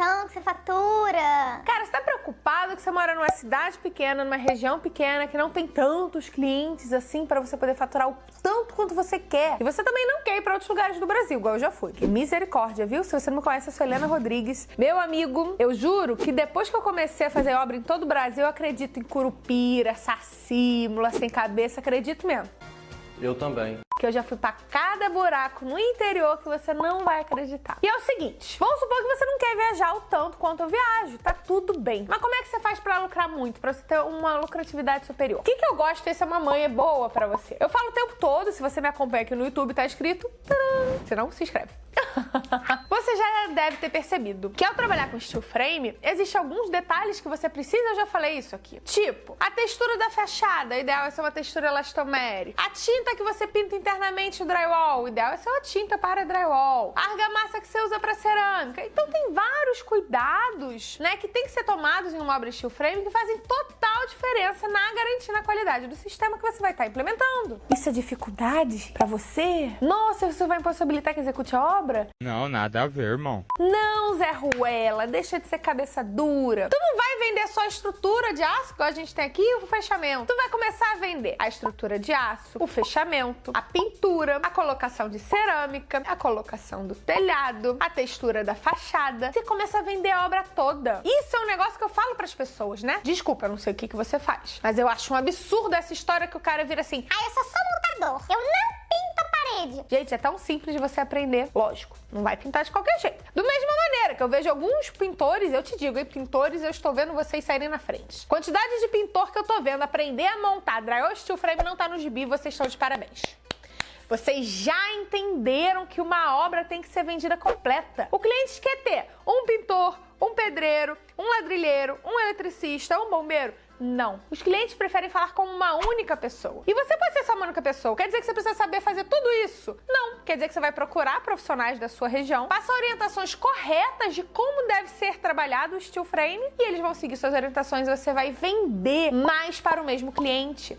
então que você fatura? Cara, você tá preocupado que você mora numa cidade pequena, numa região pequena, que não tem tantos clientes assim para você poder faturar o tanto quanto você quer. E você também não quer ir pra outros lugares do Brasil, igual eu já fui. Que misericórdia, viu? Se você não me conhece, eu sou Helena Rodrigues. Meu amigo, eu juro que depois que eu comecei a fazer obra em todo o Brasil, eu acredito em Curupira, Sacímula, Sem Cabeça, acredito mesmo. Eu também. Que eu já fui pra cada buraco no interior que você não vai acreditar. E é o seguinte, vamos supor que você não quer viajar o tanto quanto eu viajo, tá tudo bem. Mas como é que você faz pra lucrar muito, pra você ter uma lucratividade superior? O que, que eu gosto de ser uma mãe boa pra você? Eu falo o tempo todo, se você me acompanha aqui no YouTube, tá escrito, tcharam, não se inscreve. você já deve ter percebido que ao trabalhar com steel frame, existem alguns detalhes que você precisa, eu já falei isso aqui. Tipo, a textura da fachada, ideal é ser uma textura elastomere. A tinta que você pinta internamente o drywall, ideal é ser uma tinta para drywall. A argamassa que você usa para cerâmica. Então tem vários cuidados, né, que tem que ser tomados em uma obra steel frame que fazem total diferença na garantia na qualidade do sistema que você vai estar implementando. Isso é dificuldade para você? Nossa, isso vai impossibilitar que execute a obra? Não, nada a ver, irmão. Não, Zé Ruela, deixa de ser cabeça dura. Tu não vai vender só a estrutura de aço, que a gente tem aqui, o fechamento. Tu vai começar a vender a estrutura de aço, o fechamento, a pintura, a colocação de cerâmica, a colocação do telhado, a textura da fachada. Você começa a vender a obra toda. Isso é um negócio que eu falo pras pessoas, né? Desculpa, eu não sei o que, que você faz, mas eu acho um absurdo essa história que o cara vira assim, Ah, eu sou só montador. Eu não pinto a parede. Gente, é tão simples de você aprender. Lógico, não vai pintar de qualquer jeito. Da mesma maneira que eu vejo alguns pintores, eu te digo, pintores, eu estou vendo vocês saírem na frente. Quantidade de pintor que eu tô vendo aprender a montar drywall steel frame não tá no gibi, vocês estão de parabéns. Vocês já entenderam que uma obra tem que ser vendida completa. O cliente quer ter um pintor, um pedreiro, um ladrilheiro, um eletricista, um bombeiro. Não. Os clientes preferem falar com uma única pessoa. E você pode ser só uma única pessoa. Quer dizer que você precisa saber fazer tudo isso? Não. Quer dizer que você vai procurar profissionais da sua região, passar orientações corretas de como deve ser trabalhado o steel frame e eles vão seguir suas orientações e você vai vender mais para o mesmo cliente.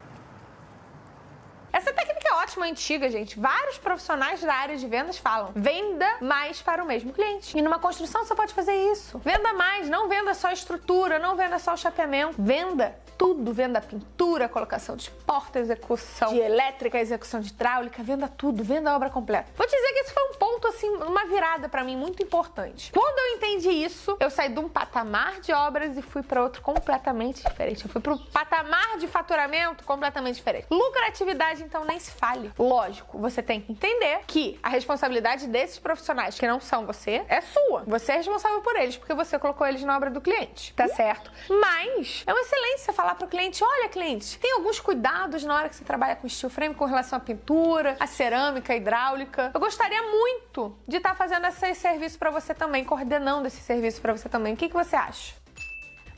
Ótima, antiga, gente. Vários profissionais da área de vendas falam: venda mais para o mesmo cliente. E numa construção você pode fazer isso. Venda mais, não venda só estrutura, não venda só o chapeamento. Venda tudo. Venda pintura, colocação de porta, execução de elétrica, execução de hidráulica, venda tudo, venda a obra completa. Vou dizer que esse foi um ponto, assim, uma virada para mim muito importante. Quando eu entendi isso, eu saí de um patamar de obras e fui para outro completamente diferente. Eu fui para o patamar de faturamento completamente diferente. Lucratividade então nem se Lógico, você tem que entender que a responsabilidade desses profissionais que não são você é sua. Você é responsável por eles, porque você colocou eles na obra do cliente, tá certo? Mas é uma excelência falar pro cliente, olha cliente, tem alguns cuidados na hora que você trabalha com steel frame com relação à pintura, à cerâmica, à hidráulica. Eu gostaria muito de estar tá fazendo esse serviço para você também, coordenando esse serviço para você também. O que, que você acha?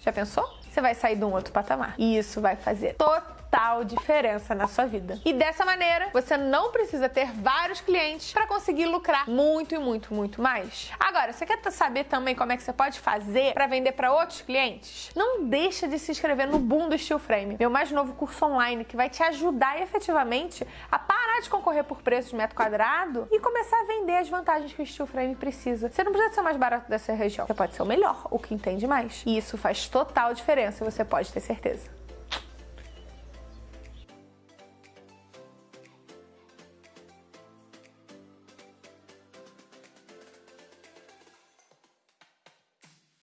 Já pensou? Você vai sair de um outro patamar. E isso vai fazer total total diferença na sua vida. E dessa maneira, você não precisa ter vários clientes para conseguir lucrar muito e muito, muito mais. Agora, você quer saber também como é que você pode fazer para vender para outros clientes? Não deixa de se inscrever no Boom do Steel Frame, meu mais novo curso online que vai te ajudar efetivamente a parar de concorrer por preço de metro quadrado e começar a vender as vantagens que o Steel Frame precisa. Você não precisa ser o mais barato dessa região, você pode ser o melhor, o que entende mais. E isso faz total diferença, você pode ter certeza.